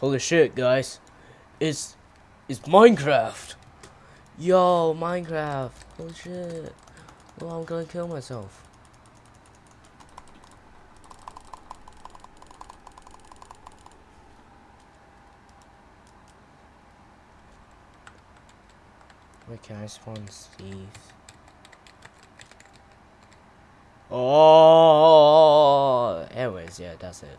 Holy shit, guys. It's it's Minecraft. Yo, Minecraft. Holy shit. Well, I'm gonna kill myself. Wait, can I spawn Steve? Oh, anyways, yeah, that's it.